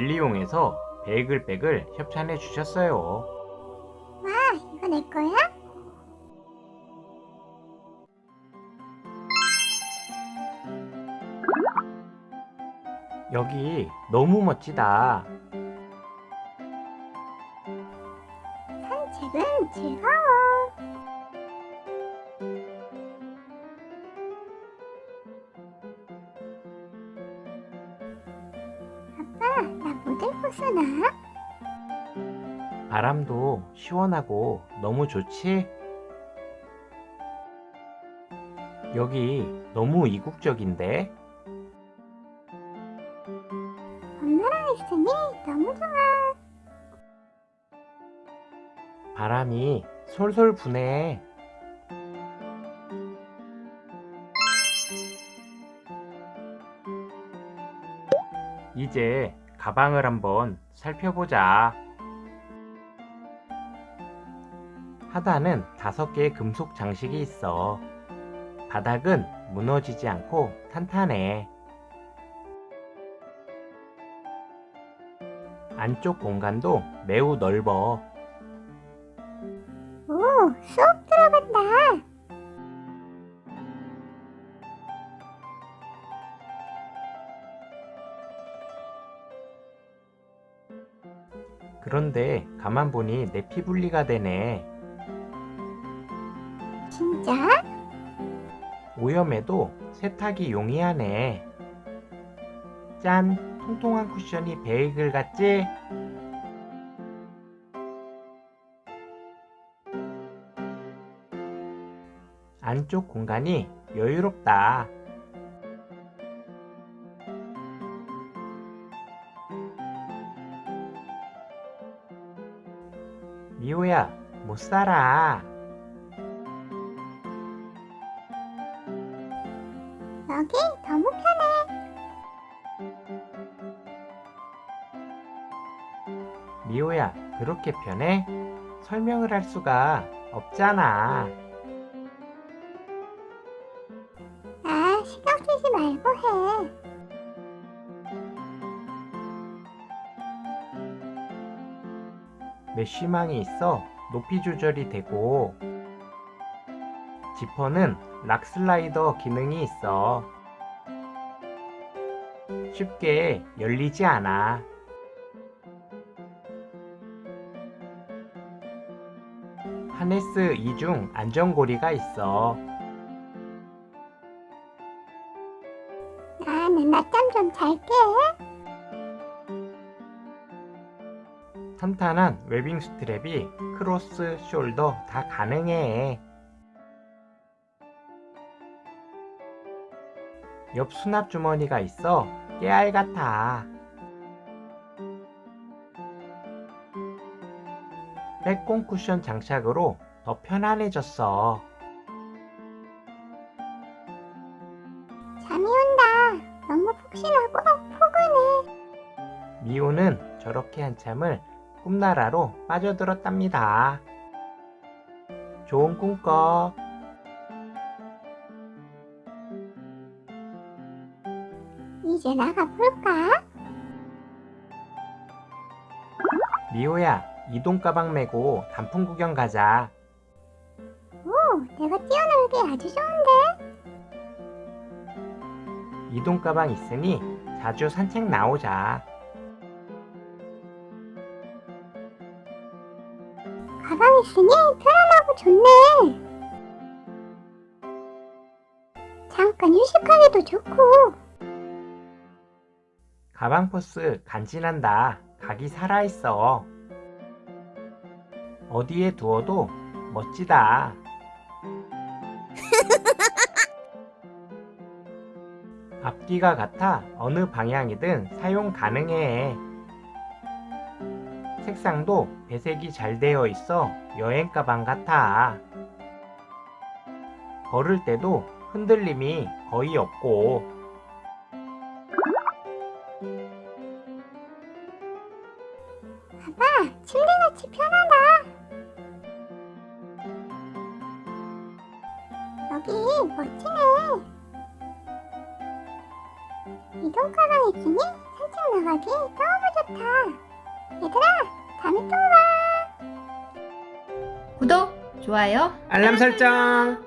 가방에서 베이글백을 협찬해 주셨어요. 와, 이거 내 거야? 여기 너무 멋지다. 산책은 즐거워. 나 모델 벗어나? 바람도 시원하고 너무 좋지? 여기 너무 이국적인데? 엄마랑 있으니 너무 좋아. 바람이 솔솔 부네. 이제 가방을 한번 살펴보자. 하단은 다섯 개의 금속 장식이 있어. 바닥은 무너지지 않고 탄탄해. 안쪽 공간도 매우 넓어. 오, 수업 들어간다. 그런데 가만 보니 내 피 분리가 되네. 진짜? 오염에도 세탁이 용이하네. 짠! 통통한 쿠션이 베이글 같지? 안쪽 공간이 여유롭다. 미호야, 못 살아. 여기 너무 편해. 미호야, 그렇게 편해? 설명을 할 수가 없잖아. 아, 신경 쓰지 말고 해. 메쉬망이 있어 높이 조절이 되고. 지퍼는 락 슬라이더 기능이 있어. 쉽게 열리지 않아. 하네스 2중 안전고리가 있어. 나는 낮잠 좀 잘게. 탄탄한 webbing strap이 cross shoulder 다 가능해 옆 수납 주머니가 있어 깨알 같아 빼꼼 쿠션 장착으로 더 편안해졌어 잠이 온다. 너무 푹신하고 포근해. 미호는 저렇게 한참을 꿈나라로 빠져들었답니다. 좋은 꿈 꿔. 이제 나가볼까? 미호야, 이동 가방 메고 단풍 구경 가자. 오, 내가 뛰어놀기 아주 좋은데? 이동 가방 있으니 자주 산책 나오자. 있으니 편안하고 좋네. 잠깐 휴식하기도 좋고. 가방 포스 간지난다. 각이 살아있어. 어디에 두어도 멋지다. 앞뒤가 같아 어느 방향이든 사용 가능해. 색상도 배색이 잘 되어 있어 여행 가방 같아. 걸을 때도 흔들림이 거의 없고 봐봐, 침대같이 편하다. 여기 멋지네. 이동 가방 있으니 산책 나가기 너무 좋다. 얘들아, 봐. 구독, 좋아요, 알람 설정.